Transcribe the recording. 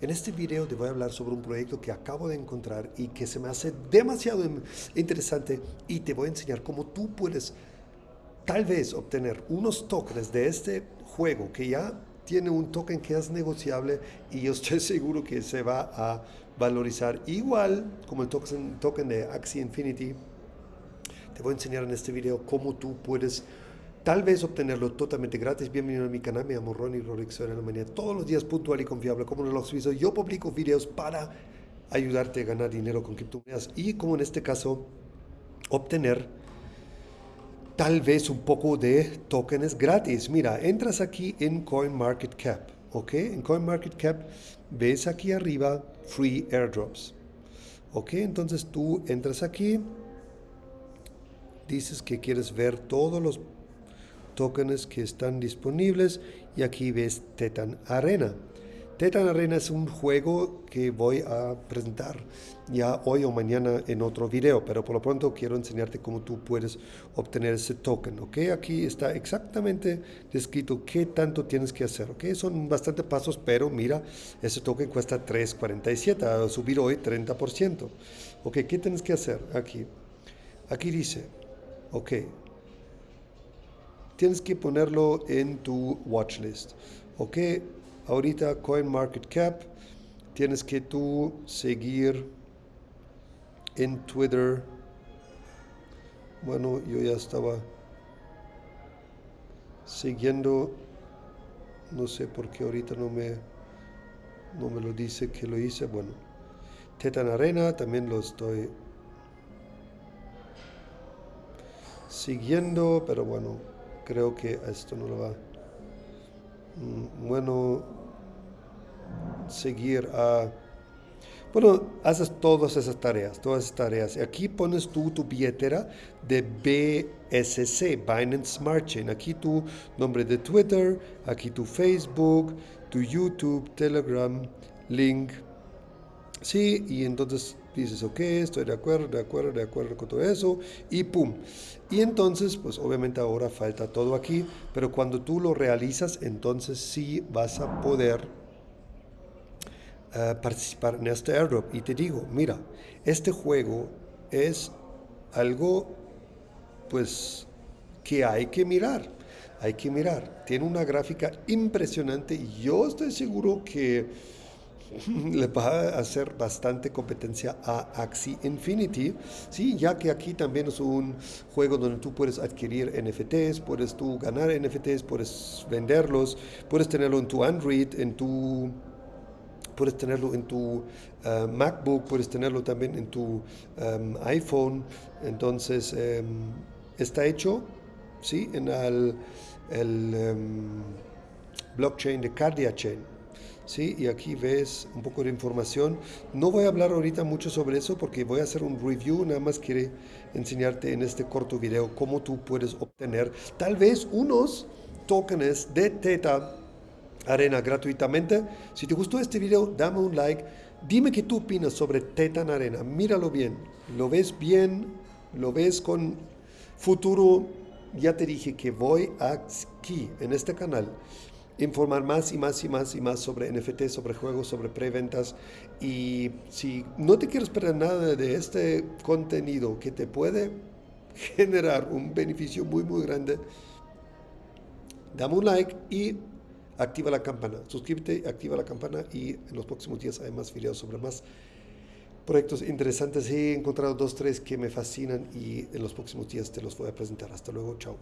En este video te voy a hablar sobre un proyecto que acabo de encontrar y que se me hace demasiado interesante y te voy a enseñar cómo tú puedes tal vez obtener unos tokens de este juego que ya tiene un token que es negociable y yo estoy seguro que se va a valorizar igual como el token, token de Axie Infinity. Te voy a enseñar en este video cómo tú puedes tal vez obtenerlo totalmente gratis. Bienvenido a mi canal, me llamo Ronnie Rolex, en Alemania. Todos los días puntual y confiable, como no lo suizo, yo publico videos para ayudarte a ganar dinero con criptomonedas y como en este caso obtener tal vez un poco de tokens gratis. Mira, entras aquí en CoinMarketCap, ¿ok? En CoinMarketCap ves aquí arriba Free Airdrops, ¿ok? Entonces tú entras aquí, dices que quieres ver todos los tokens que están disponibles y aquí ves Tetan Arena. Tetan Arena es un juego que voy a presentar ya hoy o mañana en otro video, pero por lo pronto quiero enseñarte cómo tú puedes obtener ese token, ¿ok? Aquí está exactamente descrito qué tanto tienes que hacer, ¿ok? Son bastantes pasos, pero mira, ese token cuesta 3.47, ha subido hoy 30%, ¿ok? ¿Qué tienes que hacer aquí? Aquí dice, ok, tienes que ponerlo en tu watchlist, ¿ok? ahorita CoinMarketCap, tienes que tú seguir en Twitter. Bueno, yo ya estaba siguiendo, no sé por qué ahorita no me, no me lo dice que lo hice. Bueno, Tetan Arena también lo estoy siguiendo, pero bueno, creo que esto no lo va. Mm, bueno, seguir a... Bueno, haces todas esas tareas, todas esas tareas. Aquí pones tú tu billetera de BSC, Binance Smart Chain. Aquí tu nombre de Twitter, aquí tu Facebook, tu YouTube, Telegram, link. Sí, y entonces dices, ok, estoy de acuerdo, de acuerdo, de acuerdo con todo eso, y pum. Y entonces, pues obviamente ahora falta todo aquí, pero cuando tú lo realizas, entonces sí vas a poder participar en este airdrop. Y te digo, mira, este juego es algo pues que hay que mirar. Hay que mirar. Tiene una gráfica impresionante y yo estoy seguro que le va a hacer bastante competencia a Axie Infinity, sí, ya que aquí también es un juego donde tú puedes adquirir NFTs, puedes tú ganar NFTs, puedes venderlos, puedes tenerlo en tu Android, en tu puedes tenerlo en tu eh, MacBook, puedes tenerlo también en tu em, iPhone. Entonces, em, está hecho ¿sí? en el, blockchain de Cardia Chain. ¿Sí? Y aquí ves un poco de información. No voy a hablar ahorita mucho sobre eso porque voy a hacer un review, nada más quiere enseñarte en este corto video cómo tú puedes obtener tal vez unos tokens de Teta Arena gratuitamente. Si te gustó este video, dame un like. Dime qué tú opinas sobre Tetan Arena. Míralo bien. ¿Lo ves bien? ¿Lo ves con futuro? Ya te dije que voy aquí, en este canal, informar más y más y más y más sobre NFT, sobre juegos, sobre preventas. Y si no te quieres perder nada de este contenido que te puede generar un beneficio muy, muy grande, dame un like y activa la campana, suscríbete, activa la campana y en los próximos días hay más videos sobre más proyectos interesantes. He encontrado dos, tres que me fascinan y en los próximos días te los voy a presentar. Hasta luego, chao.